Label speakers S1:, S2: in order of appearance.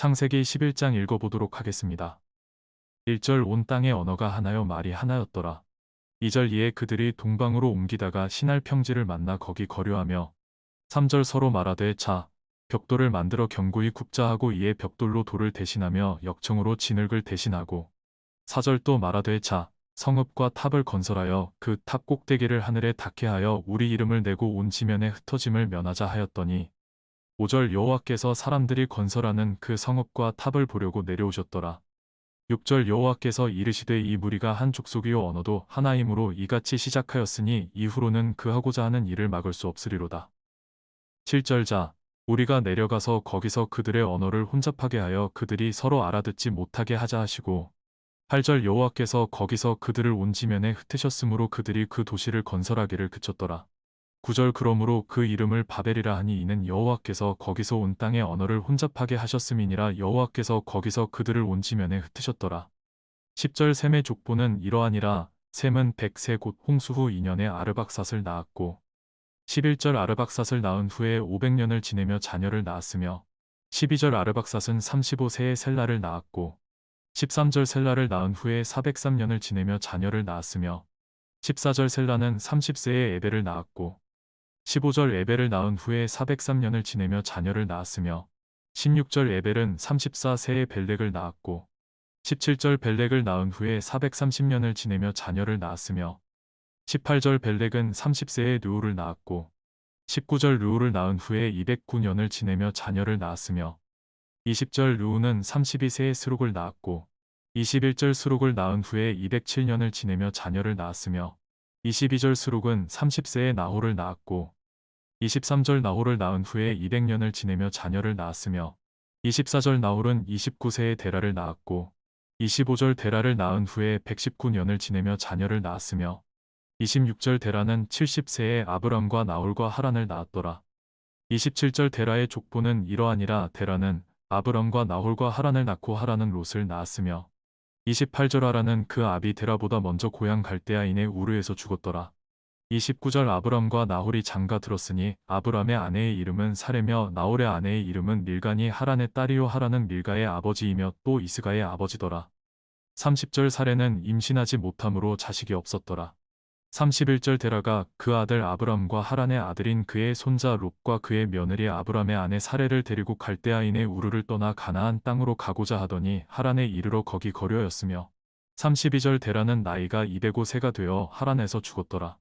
S1: 창세기 11장 읽어보도록 하겠습니다. 1절 온 땅의 언어가 하나요 말이 하나였더라. 2절 이에 그들이 동방으로 옮기다가 시날 평지를 만나 거기 거류하며 3절 서로 말하되 자 벽돌을 만들어 견고히 굽자 하고 이에 벽돌로 돌을 대신하며 역청으로 진흙을 대신하고 4절 또 말하되 자 성읍과 탑을 건설하여 그 탑 꼭대기를 하늘에 닿게 하여 우리 이름을 내고 온 지면에 흩어짐을 면하자 하였더니 5절 여호와께서 사람들이 건설하는 그 성읍과 탑을 보려고 내려오셨더라. 6절 여호와께서 이르시되 이 무리가 한 족속이요 언어도 하나이므로 이같이 시작하였으니 이후로는 그 하고자 하는 일을 막을 수 없으리로다. 7절 자 우리가 내려가서 거기서 그들의 언어를 혼잡하게 하여 그들이 서로 알아듣지 못하게 하자 하시고 8절 여호와께서 거기서 그들을 온 지면에 흩으셨으므로 그들이 그 도시를 건설하기를 그쳤더라. 9절 그러므로 그 이름을 바벨이라 하니 이는 여호와께서 거기서 온 땅의 언어를 혼잡하게 하셨음이니라 여호와께서 거기서 그들을 온 지면에 흩으셨더라. 10절 셈의 족보는 이러하니라 셈은 백세 곧 홍수 후 2년에 아르박삿을 낳았고 11절 아르박삿을 낳은 후에 500년을 지내며 자녀를 낳았으며 12절 아르박삿은 35세에 셀라를 낳았고 13절 셀라를 낳은 후에 403년을 지내며 자녀를 낳았으며 14절 셀라는 30세에 에벨을 낳았고 15절 에벨을 낳은 후에 403년을 지내며 자녀를 낳았으며 16절 에벨은 34세에 벨렉을 낳았고 17절 벨렉을 낳은 후에 430년을 지내며 자녀를 낳았으며 18절 벨렉은 30세에 르우를 낳았고 19절 르우를 낳은 후에 209년을 지내며 자녀를 낳았으며 20절 르우는 32세에 스룩을 낳았고 21절 스룩을 낳은 후에 207년을 지내며 자녀를 낳았으며 22절 스룩은 30세에 나홀을 낳았고 23절 나홀을 낳은 후에 200년을 지내며 자녀를 낳았으며 24절 나홀은 29세에 데라를 낳았고 25절 데라를 낳은 후에 119년을 지내며 자녀를 낳았으며 26절 데라는 70세에 아브람과 나홀과 하란을 낳았더라. 27절 데라의 족보는 이러하니라 데라는 아브람과 나홀과 하란을 낳고 하란은 롯을 낳았으며 28절 하란은 그 아비 데라보다 먼저 고향 갈대아인의 우르에서 죽었더라. 29절 아브람과 나홀이 장가 들었으니 아브람의 아내의 이름은 사레며 나홀의 아내의 이름은 밀간이 하란의 딸이요 하란은 밀가의 아버지이며 또 이스가의 아버지더라. 30절 사레는 임신하지 못함으로 자식이 없었더라. 31절 데라가 그 아들 아브람과 하란의 아들인 그의 손자 롯과 그의 며느리 아브람의 아내 사레를 데리고 갈대아인의 우르를 떠나 가나안 땅으로 가고자 하더니 하란에 이르러 거기 거려였으며 32절 데라는 나이가 205세가 되어 하란에서 죽었더라.